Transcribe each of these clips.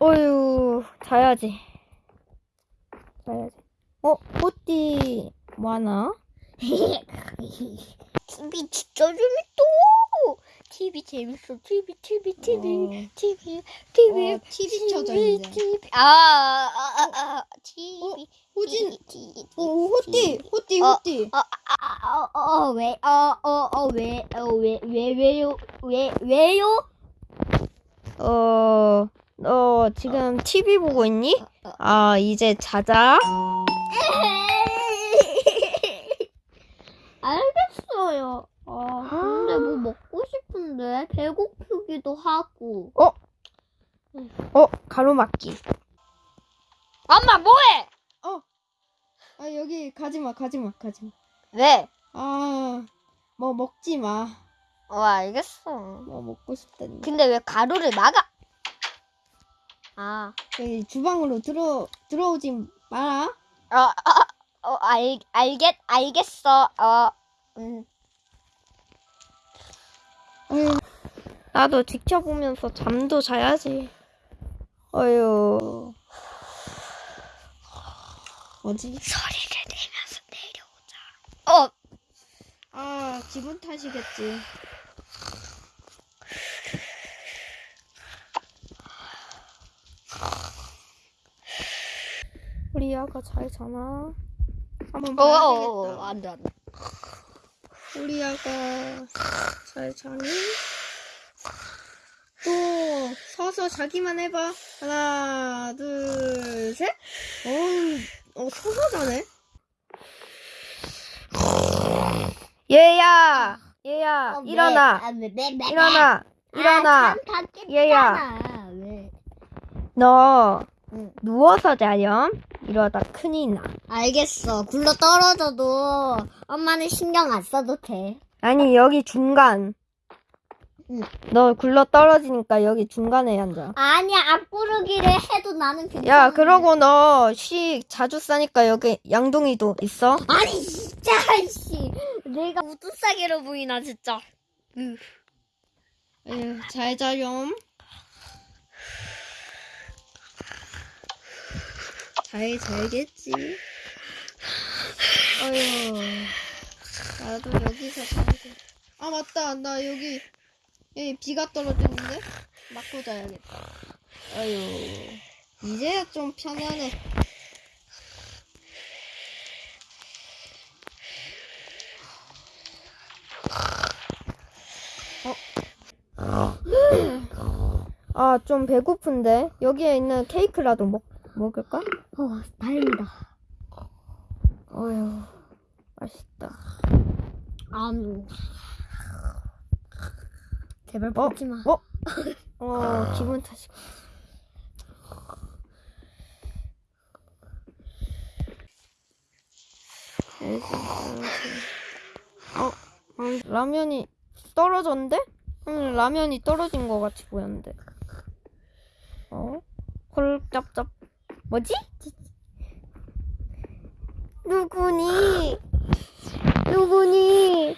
어휴, 자야지. 자야지. 어, 호띠, 뭐 하나? TV 진짜 재밌어. TV 재밌어. TV, TV, TV, 어. TV, TV, 어, TV 켜져, 이제. TV. 아, 아, 아, 아, TV. 호진, TV. 오, 호띠, 호띠, 어. 호띠. 어, 아, 어, 어, 왜, 어, 어, 어, 왜, 어, 왜, 왜, 왜요, 왜, 왜요? 어, 너 지금 TV 보고 있니? 아, 이제 자자. 알겠어요. 아, 근데 뭐 먹고 싶은데 배고프기도 하고. 어, 가로막기. 엄마 뭐해? 아, 여기 가지마, 가지마, 가지마. 왜? 아, 뭐 먹지 마. 어, 알겠어. 뭐 먹고 싶다니. 근데 왜 가루를 막아? 아, 여기 주방으로 들어, 들어오지 마라. 어, 어, 어, 알, 알겠, 알겠어. 어, 음. 어휴, 나도 지켜보면서 잠도 자야지. 어휴. 뭐지? 소리를 내면서 내려오자. 어, 아, 기분 탓이겠지. 우리 아가 잘 자나? 한번 어, 어, 봐야겠다. 어, 안 돼, 안 돼. 우리 아가 잘 자니? 또 서서 자기만 해봐. 하나, 둘, 셋. 어, 어 서서 자네. 얘야! 얘야! 어, 왜? 일어나! 아, 일어나! 왜? 일어나! 아. 얘야. 왜? 너 응. 누워서 자렴? 이러다 큰일 나. 알겠어. 굴러 떨어져도 엄마는 신경 안 써도 돼. 아니 여기 중간. 응. 너 굴러 떨어지니까 여기 중간에 앉아. 아니야, 앞구르기를 해도 나는 괜찮아. 야, 그러고 너쉬 자주 싸니까 여기 양동이도 있어? 아니, 진짜, 씨. 내가 싸게로 보이나, 진짜. 에휴, 잘 자렴. 잘 자겠지. 어휴, 나도 여기서 자야지. 아 맞다, 나 여기 여기 비가 떨어지는데 맞고 자야겠다. 어휴, 이제야 좀 편하네. 아, 좀 배고픈데. 여기에 있는 케이크라도 먹, 먹을까? 어, 다행이다. 어휴, 맛있다. 음. 제발 어? 먹지 마. 어? 어, 기분 탓이. 어, 음, 라면이 떨어졌는데? 응, 라면이 떨어진 것 같이 보였는데. 어? 홀짭짭. 뭐지? 누구니? 누구니?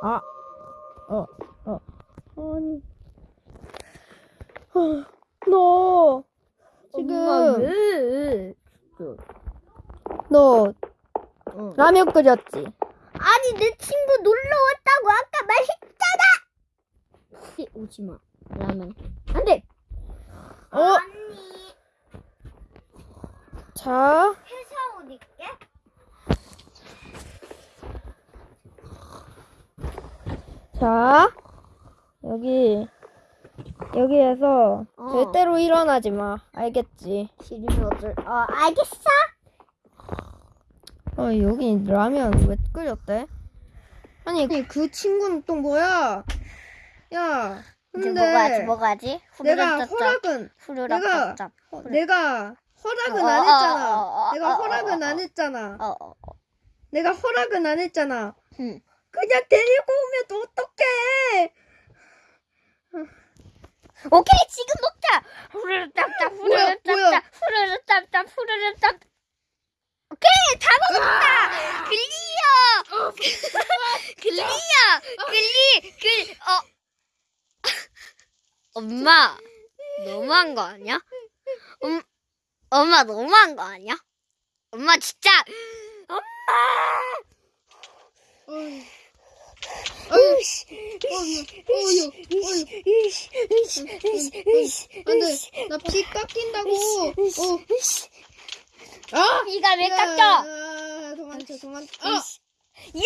아, 어, 어, 아니, 어, 너 지금 왜? 너 어. 라면 끓였지? 아니 내 친구 놀러 왔다고 아까 말했잖아. 오지 마. 라면. 안 돼. 어? 언니 자, 회사 옷 입게. 자, 여기 여기에서 어. 절대로 일어나지 마. 알겠지? 싫으면 어쩔. 어 알겠어. 어, 여기 라면 왜 끓였대? 아니, 아니 그 친구는 또 뭐야? 야, 이제 근데 먹어야지 먹어야지. 내가 후루룩 짭짭. 허락은 후루룩 내가- 짭짭. 내가 허락은 어, 안 어, 했잖아. 내가 어, 허락은 안 어. 했잖아. 어, 어, 어. 내가 허락은 안 했잖아. 응. 그냥 데리고 오면 어떡해? 오케이 지금 먹자. 후루룩 짭짭. 뭐야, 후루룩 뭐야? 짭짭. 후루룩 짭짭. 후루룩 짭. 오케이 다 먹었다. 글리야. 글리야. 글리 글 어. 엄마 너무한 거 아니야? 음, 엄마 너무한 거 아니야? 엄마 진짜 엄마 어휴. 어휴. 어휴. 어휴. 어휴. 안 돼. 나 피 깎인다고. 어. 아! 이가 왜 야, 깎여? 아, 도망쳐, 도망쳐. 아! 예!